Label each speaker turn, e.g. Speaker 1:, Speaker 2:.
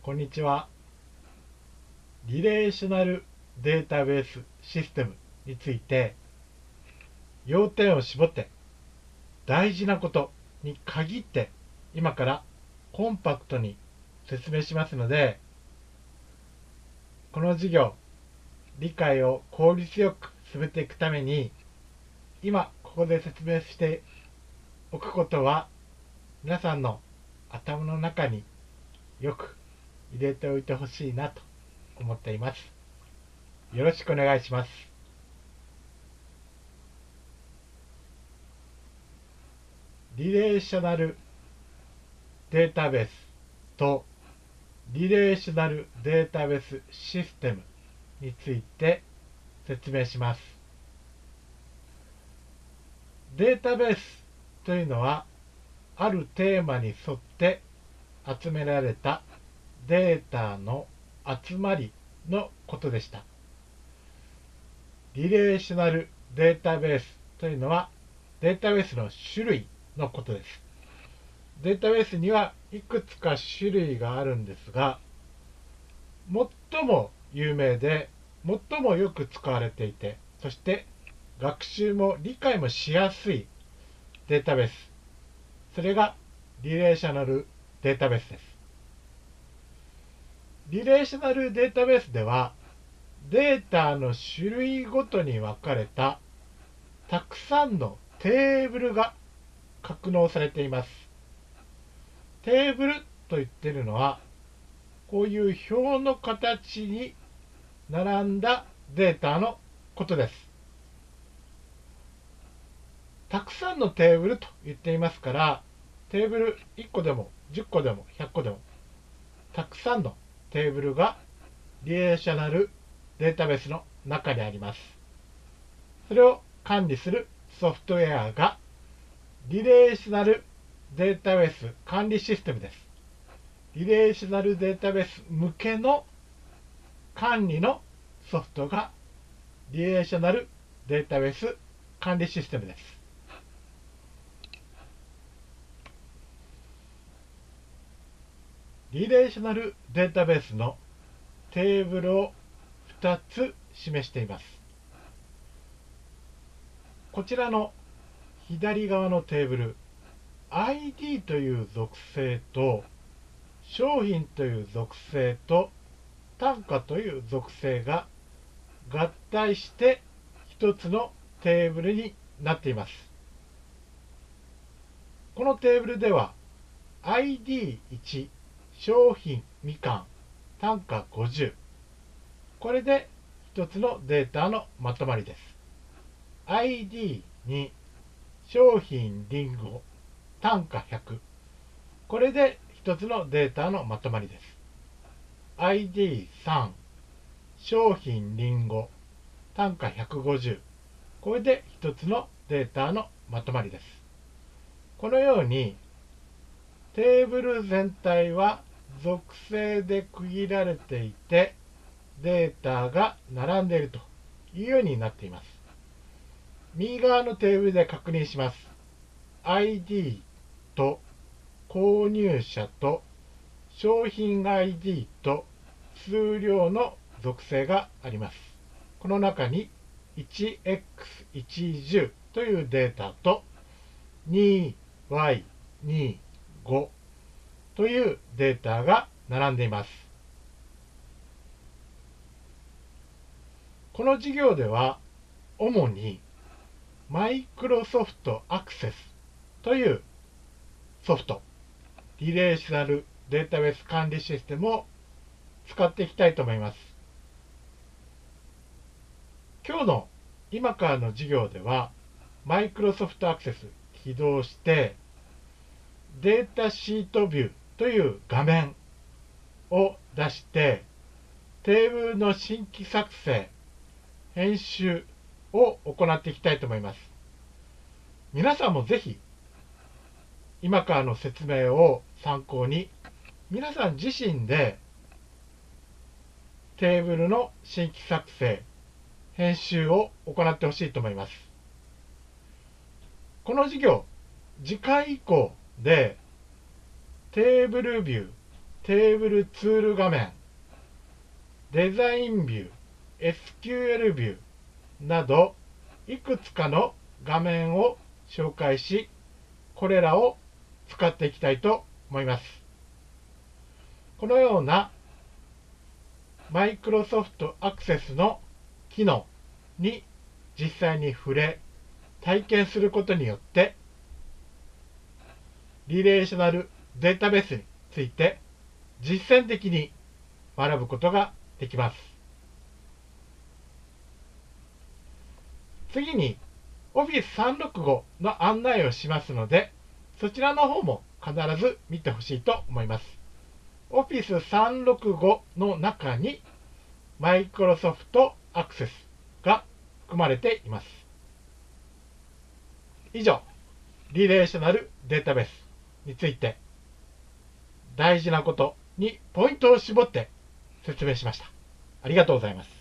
Speaker 1: こんにちは。リレーショナルデータベースシステムについて要点を絞って大事なことに限って今からコンパクトに説明しますのでこの授業理解を効率よく進めていくために今ここで説明しておくことは皆さんの頭の中によく入れておいてほしいなと思っています。よろしくお願いします。リレーショナルデータベースとリレーショナルデータベースシステムについて説明します。データベースというのはあるテーマに沿って集められたデータの集まりのことでした。リレーショナルデータベースというのはデータベースの種類のことです。データベースにはいくつか種類があるんですが、最も有名で最もよく使われていて、そして学習も理解もしやすいデータベース。それがリレーショナルデータベースです。リレーショナルデータベースではデータの種類ごとに分かれたたくさんのテーブルが格納されています。テーブルと言ってるのはこういう表の形に並んだデータのことです。たくさんのテーブルと言っていますからテーブル1個でも10個でも100個でもたくさんのテーブルがリレーショナルデータベースの中にあります。それを管理するソフトウェアがリレーショナルデータベース管理システムです。リレーショナルデータベース向けの管理のソフトがリレーショナルデータベース管理システムです。リレーショナルデータベースのテーブルを2つ示しています。こちらの左側のテーブル ID という属性と商品という属性と単価という属性が合体して1つのテーブルになっています。このテーブルでは ID1 商品みかん単価50これで一つのデータのまとまりです。ID に商品りんご単価100これで一つのデータのまとまりです。ID3 商品りんご単価150これで一つのデータのまとまりです。このようにテーブル全体は属性で区切られていてデータが並んでいるというようになっています。右側のテーブルで確認します。ID と購入者と商品 ID と数量の属性があります。この中に 1x110 というデータと 2y25 というデータが並んでいます。この授業では主にマイクロソフトアクセスというソフト、リレーショナルデータベース管理システムを使っていきたいと思います。今日の今からの授業ではマイクロソフトアクセス起動してデータシートビューという画面を出してテーブルの新規作成編集を行っていきたいと思います。皆さんもぜひ今からの説明を参考に皆さん自身でテーブルの新規作成編集を行ってほしいと思います。この授業次回以降でテーブルビュー、テーブルツール画面、デザインビュー、SQL ビューなど、いくつかの画面を紹介し、これらを使っていきたいと思います。このようなマイクロソフトアクセスの機能に実際に触れ、体験することによって、リレーショナルデータベースについて実践的に学ぶことができます。次に Office 365の案内をしますので、そちらの方も必ず見てほしいと思います。Office 365の中に Microsoft Access が含まれています。以上、リレーショナルデータベースについて大事なことにポイントを絞って説明しました。ありがとうございます。